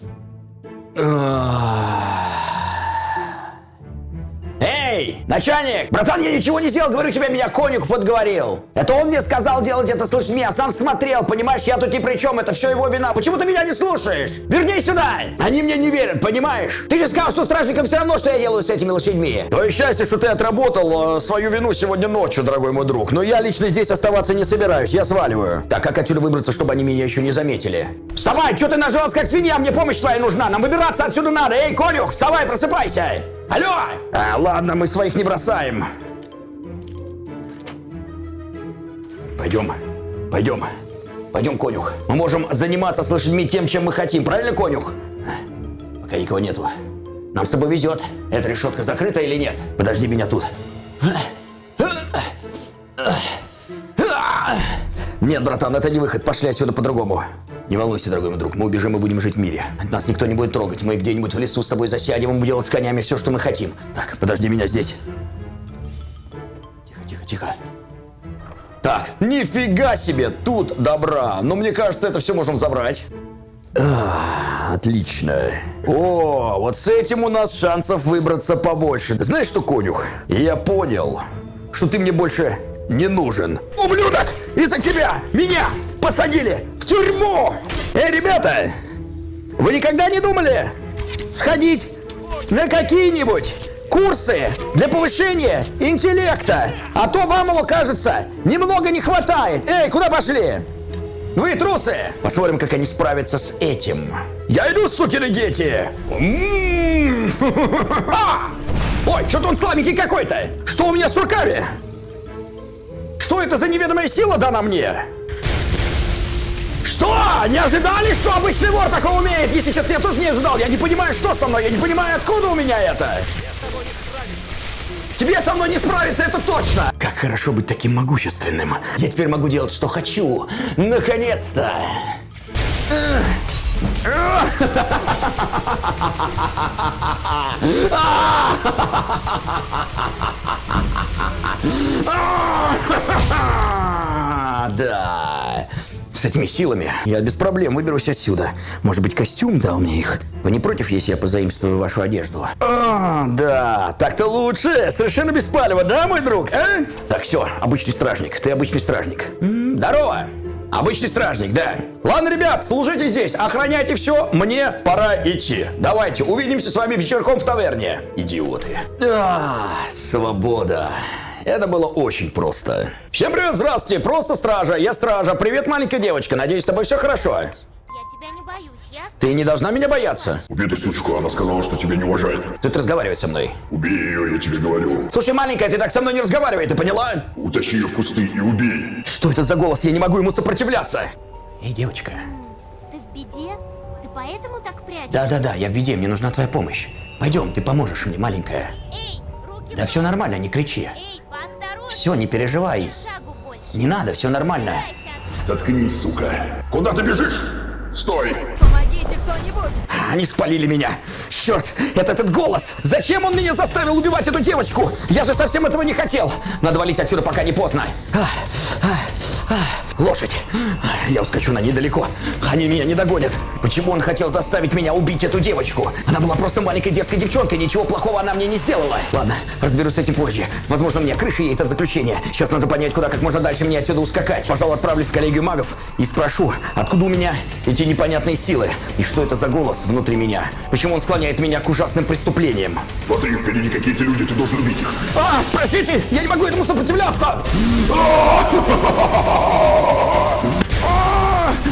Эй, начальник! Братан, я ничего не сделал, говорю тебе, меня конюх подговорил. Это он мне сказал делать это с лошадьми, я сам смотрел, понимаешь, я тут ни при чем, это все его вина. Почему ты меня не слушаешь? Вернись сюда! Они мне не верят, понимаешь? Ты же сказал, что стражникам все равно, что я делаю с этими лошадьми. Твое счастье, что ты отработал э, свою вину сегодня ночью, дорогой мой друг. Но я лично здесь оставаться не собираюсь, я сваливаю. Так как отсюда выбраться, чтобы они меня еще не заметили? Вставай, что ты нажрался как свинья, мне помощь твоя нужна, нам выбираться отсюда надо. Эй, конюх, вставай, просыпайся! Алло! А, ладно, мы своих не бросаем. Пойдем, пойдем, пойдем, конюх. Мы можем заниматься с лошадьми тем, чем мы хотим, правильно, конюх? Пока никого нету. Нам с тобой везет. Эта решетка закрыта или нет? Подожди меня тут. Нет, братан, это не выход. Пошли отсюда по-другому. Не волнуйся, дорогой мой друг, мы убежим и будем жить в мире. Нас никто не будет трогать. Мы где-нибудь в лесу с тобой засядем и будем делать с конями все, что мы хотим. Так, подожди меня здесь. Тихо, тихо, тихо. Так, нифига себе, тут добра. Но мне кажется, это все можем забрать. А, отлично. О, вот с этим у нас шансов выбраться побольше. Знаешь что, конюх? Я понял, что ты мне больше не нужен. Ублюдок! Из-за тебя меня посадили в тюрьму! Эй, ребята! Вы никогда не думали сходить на какие-нибудь курсы для повышения интеллекта? А то вам его, кажется, немного не хватает. Эй, куда пошли? Вы трусы! Посмотрим, как они справятся с этим. Я иду, сукины дети! М-м-м. А! Ой, что-то он слабенький какой-то! Что у меня с руками? Что это за неведомая сила дана мне? Что? Не ожидали, что обычный вор такого умеет? Если честно, я тоже не ожидал. Я не понимаю, что со мной. Я не понимаю, откуда у меня это. Тебе со мной не справиться, это точно! Как хорошо быть таким могущественным. Я теперь могу делать, что хочу. Наконец-то! Да. С этими силами я без проблем выберусь отсюда. Может быть, костюм дал мне их? Вы не против, если я позаимствую вашу одежду? А, да, так-то лучше. Совершенно беспалево, да, мой друг, а? Так, все, обычный стражник. Ты обычный стражник. Здорово! Обычный стражник, да. Ладно, ребят, служите здесь, охраняйте все, мне пора идти. Давайте, увидимся с вами вечерком в таверне. Идиоты. А, свобода. Это было очень просто. Всем привет, здравствуйте, просто стража, я стража. Привет, маленькая девочка, надеюсь, с тобой все хорошо. Я тебя не боюсь, ясно? Ты не должна меня бояться. Убей эту сучку, она сказала, что тебя не уважает. Тут разговаривать со мной. Убей ее, я тебе говорю. Слушай, маленькая, ты так со мной не разговаривай, ты поняла? Утащи ее в кусты и убей. Что это за голос? Я не могу ему сопротивляться. Эй, девочка. Ты в беде? Ты поэтому так прячешься? Да-да-да, я в беде, мне нужна твоя помощь. Пойдем, ты поможешь мне, маленькая. Эй, руки Да все нормально, не кричи. Эй. Все, не переживай. Не надо, все нормально. Заткнись, сука. Куда ты бежишь? Стой! Помогите кто-нибудь! Они спалили меня. Черт, это этот голос. Зачем он меня заставил убивать эту девочку? Я же совсем этого не хотел. Надо валить отсюда, пока не поздно. Ах, ах. Лошадь. Я ускочу на недалеко. Они меня не догонят. Почему он хотел заставить меня убить эту девочку? Она была просто маленькой детской девчонкой, ничего плохого она мне не сделала. Ладно, разберусь с этим позже. Возможно, мне крыша ей это заключение. Сейчас надо понять, куда как можно дальше мне отсюда ускакать. Пожалуй, отправлюсь в коллегию магов и спрошу, откуда у меня эти непонятные силы? И что это за голос внутри меня? Почему он склоняет меня к ужасным преступлениям? Смотри, впереди какие-то люди, ты должен убить их. А, простите, я не могу этому сопротивляться!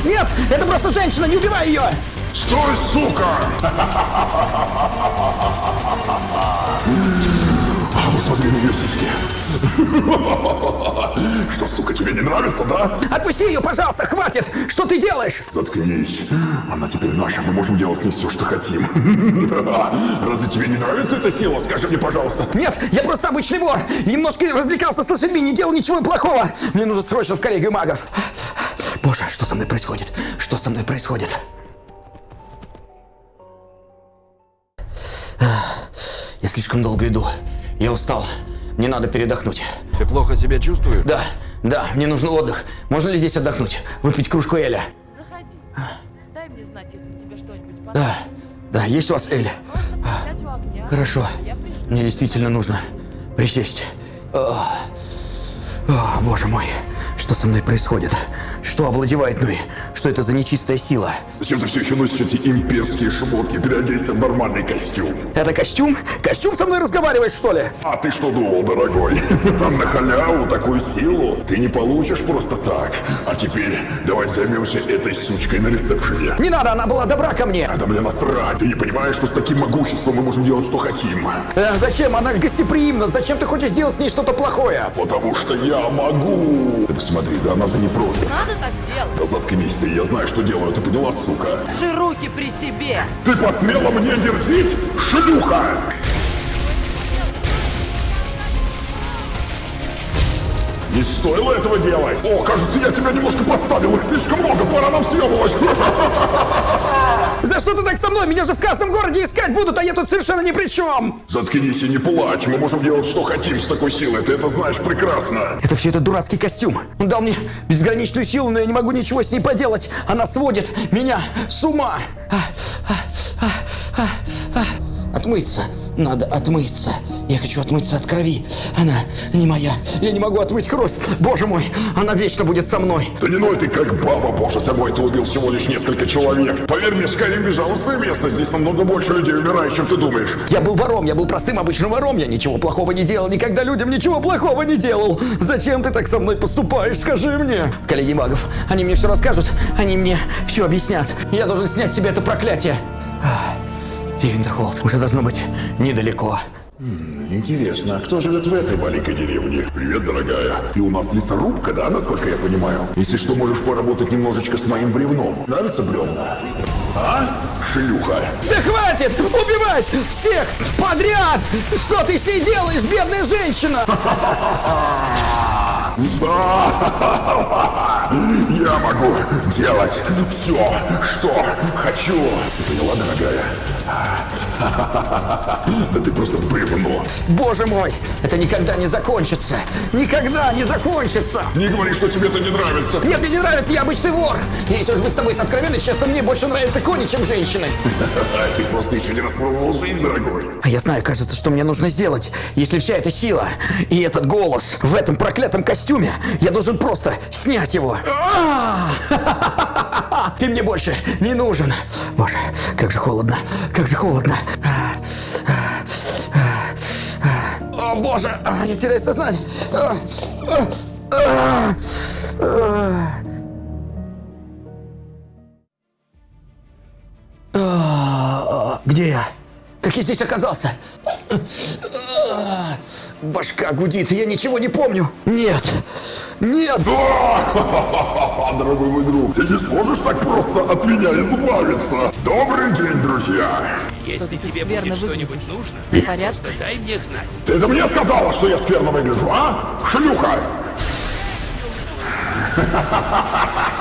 Нет, это просто женщина, не убивай ее! Стой, сука! Посмотри на ее сиськи. Что, сука, тебе не нравится, да? Отпусти ее, пожалуйста, хватит! Что ты делаешь? Заткнись. Она теперь наша, мы можем делать с ней все, что хотим. Разве тебе не нравится эта сила? Скажи мне, пожалуйста. Нет, я просто обычный вор. Немножко развлекался с лошадьми, не делал ничего плохого. Мне нужно срочно в коллегию магов. Боже, что со мной происходит? Что со мной происходит? Я слишком долго иду. Я устал. Мне надо передохнуть. Ты плохо себя чувствуешь? Да, да, мне нужен отдых. Можно ли здесь отдохнуть? Выпить кружку Эля? Заходи. Дай мне знать, если тебе что-нибудь Да, да, есть у вас Эль? Сядь у огня. Хорошо. Мне действительно нужно присесть. О, о, боже мой, что со мной происходит? Что овладевает мной? Что это за нечистая сила? Зачем ты все еще носишь эти имперские шмотки? Переодейся в нормальный костюм. Это костюм? Костюм со мной разговаривает, что ли? А ты что думал, дорогой? На халяву такую силу ты не получишь просто так. А теперь давай займемся этой сучкой на ресепшене. Не надо, она была добра ко мне. Да мне насрать. Ты не понимаешь, что с таким могуществом мы можем делать, что хотим? Э, зачем? Она гостеприимна. Зачем ты хочешь сделать с ней что-то плохое? Потому что я могу. Ты посмотри, да она же не против. Надо так делать. Да заткнись ты, я знаю, что делаю, ты поняла, сука? Держи руки при себе. Ты посмела мне дерзить, шлюха! Не стоило этого делать. О, кажется, я тебя немножко подставил. Их слишком много, пора нам съебывать. Что ты так со мной? Меня же в каждом городе искать будут, а я тут совершенно ни при чем. Заткнись и не плачь. Мы можем делать, что хотим с такой силой. Ты это знаешь прекрасно. Это все этот дурацкий костюм. Он дал мне безграничную силу, но я не могу ничего с ней поделать. Она сводит меня с ума. А, а, а, а, а. Отмыться. Надо отмыться. Я хочу отмыться от крови. Она не моя. Я не могу отмыть кровь. Боже мой, она вечно будет со мной. Да не ной ты как баба, боже тобой, ты убил всего лишь несколько человек. Поверь мне, Скайрим безжалостное место. Здесь намного больше людей умирает, чем ты думаешь. Я был вором, я был простым обычным вором, я ничего плохого не делал, никогда людям ничего плохого не делал. Зачем ты так со мной поступаешь, скажи мне? Коллеги магов, они мне все расскажут, они мне все объяснят. Я должен снять с себя это проклятие. Вивендерхолд уже должно быть недалеко. Интересно, а кто живет в этой маленькой деревне? Привет, дорогая. Ты у нас лесорубка, да, насколько я понимаю? Если что, можешь поработать немножечко с моим бревном. Нравится бревна? А? Шлюха. Да хватит убивать всех подряд! Что ты с ней делаешь, бедная женщина? Я могу делать все, что хочу. Ты поняла, дорогая? Да ты просто бревно. Боже мой, это никогда не закончится. Никогда не закончится. Не говори, что тебе это не нравится. Нет, мне не нравится, я обычный вор. Если уж мы с тобой откровенны, честно, мне больше нравятся кони, чем женщины. Ты просто еще не распробовал жизнь, дорогой. А я знаю, кажется, что мне нужно сделать. Если вся эта сила и этот голос в этом проклятом костюме, я должен просто снять его. Ты мне больше не нужен. Боже, как же холодно, как же холодно. О, боже, я теряю сознание. Где я? Как я здесь оказался? Башка гудит, я ничего не помню. Нет, нет. Дорогой мой друг, ты не сможешь так просто от меня избавиться. Добрый день, друзья. Если тебе будет что-нибудь нужно, просто дай мне знать. Ты это мне сказала, что я скверно выгляжу, а? Шлюха!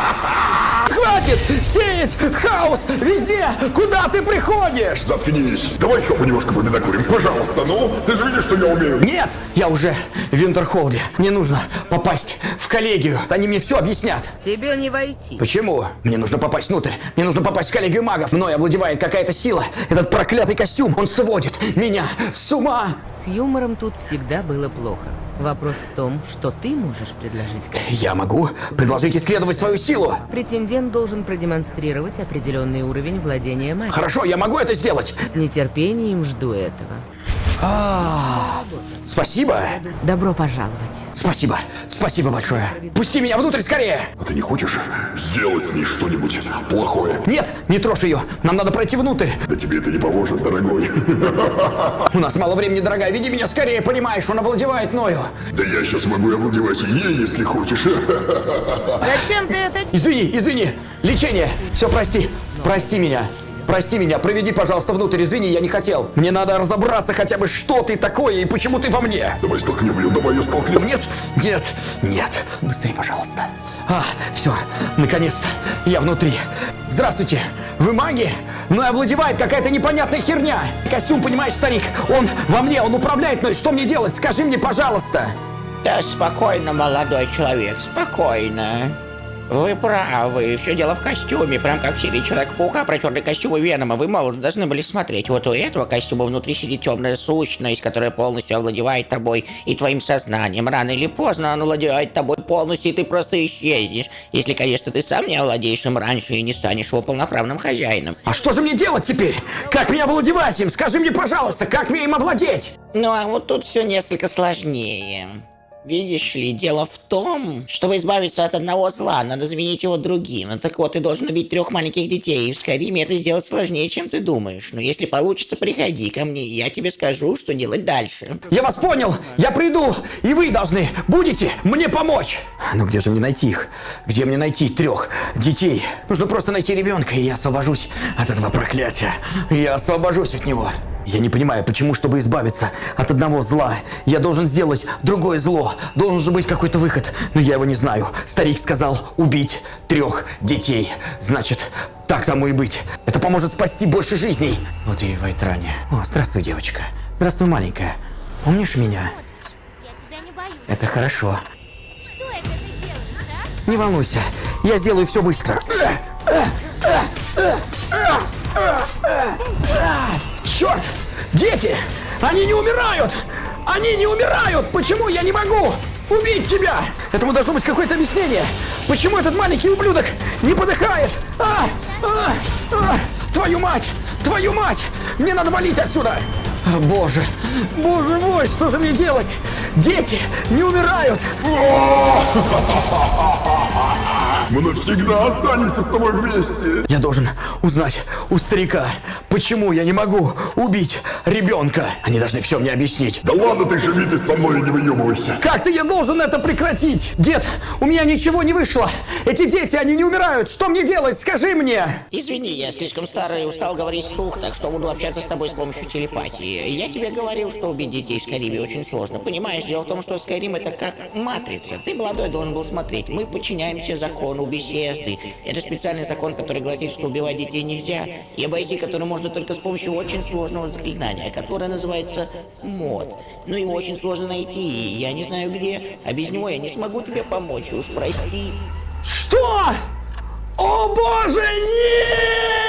Хватит сеять хаос везде, куда ты приходишь. Заткнись. Давай еще понемножку победокурим, пожалуйста. Ну, ты же видишь, что я умею. Нет, я уже в Винтерхолде. Мне нужно попасть в коллегию. Они мне все объяснят. Тебе не войти. Почему? Мне нужно попасть внутрь. Мне нужно попасть в коллегию магов. Мной овладевает какая-то сила. Этот проклятый костюм, он сводит меня с ума. С юмором тут всегда было плохо. Вопрос в том, что ты можешь предложить. Я могу предложить исследовать свою силу. Претендент должен продемонстрировать определенный уровень владения магией. Хорошо, я могу это сделать. С нетерпением жду этого. Спасибо. Добро пожаловать. Спасибо. Спасибо большое. Пусти меня внутрь скорее. А ты не хочешь сделать с ней что-нибудь плохое? Нет, не трожь ее. Нам надо пройти внутрь. Да тебе это не поможет, дорогой. У нас мало времени, дорогая. Веди меня скорее, понимаешь, он овладевает мною. Да я сейчас могу овладевать ей, если хочешь. Зачем ты это Извини, извини. Лечение. Все, прости. Прости меня. Прости меня, проведи, пожалуйста, внутрь, извини, я не хотел. Мне надо разобраться хотя бы, что ты такое и почему ты во мне. Давай столкнем ее, давай ее столкнем. Нет, нет, нет. Быстрее, пожалуйста. А, все, наконец-то, я внутри. Здравствуйте, вы маги? Мной овладевает какая-то непонятная херня. Костюм, понимаешь, старик, он во мне, он управляет мной. Что мне делать? Скажи мне, пожалуйста. Да спокойно, молодой человек, спокойно. Вы правы, все дело в костюме, прям как в серии Человека-паука про черный костюм и Венома. Вы мало должны были смотреть. Вот у этого костюма внутри сидит темная сущность, которая полностью овладевает тобой и твоим сознанием. Рано или поздно он овладевает тобой полностью, и ты просто исчезнешь. Если, конечно, ты сам не овладеешь им раньше и не станешь его полноправным хозяином. А что же мне делать теперь? Как меня овладевать им? Скажи мне, пожалуйста, как мне им овладеть? Ну а вот тут все несколько сложнее. Видишь ли, дело в том, чтобы избавиться от одного зла, надо заменить его другим. Ну, так вот, ты должен убить трех маленьких детей, и в Скайриме это сделать сложнее, чем ты думаешь. Но если получится, приходи ко мне, и я тебе скажу, что делать дальше. Я вас понял, я приду, и вы должны будете мне помочь. Ну где же мне найти их? Где мне найти трех детей? Нужно просто найти ребенка, и я освобожусь от этого проклятия. Я освобожусь от него. Я не понимаю, почему, чтобы избавиться от одного зла, я должен сделать другое зло. Должен же быть какой-то выход, но я его не знаю. Старик сказал убить трех детей. Значит, так тому и быть. Это поможет спасти больше жизней. Вот и Вайтране. О, здравствуй, девочка. Здравствуй, маленькая. Помнишь меня? Я тебя не боюсь. Это хорошо. Что это ты делаешь, а? Не волнуйся, я сделаю все быстро. Черт! Дети! Они не умирают! Они не умирают! Почему я не могу убить тебя? Этому должно быть какое-то объяснение. Почему этот маленький ублюдок не подыхает? А! А! А! Твою мать! Твою мать! Мне надо валить отсюда! Боже! Боже мой, что же мне делать? Дети не умирают! Мы навсегда останемся с тобой вместе. Я должен узнать у старика, почему я не могу убить ребенка. Они должны все мне объяснить. Да ладно ты живи ты со мной и не выебывайся. Как-то я должен это прекратить! Дед, у меня ничего не вышло! Эти дети, они не умирают! Что мне делать? Скажи мне! Извини, я слишком старый и устал говорить вслух, так что буду общаться с тобой с помощью телепатии. Я тебе говорил, что убить детей в Скайриме очень сложно. Понимаешь, дело в том, что Скайрим это как матрица. Ты молодой должен был смотреть. Мы подчиняемся закону беседы. Это специальный закон, который гласит, что убивать детей нельзя, и обойти который можно только с помощью очень сложного заклинания, которое называется мод. Но его очень сложно найти, и я не знаю где, а без него я не смогу тебе помочь, уж прости. Что? О боже, нет!